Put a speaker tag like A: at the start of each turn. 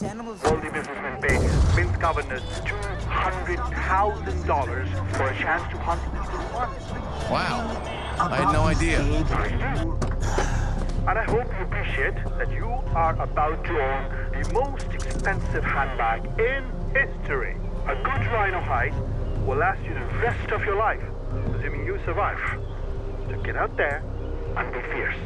A: these animals.
B: Businessmen pay Mint governors $200,000 for a chance to hunt even one.
C: Wow. I had no idea.
B: And I hope you appreciate that you are about to own the most expensive handbag in history. A good rhino hide will last you the rest of your life, assuming you survive. So get out there and be fierce.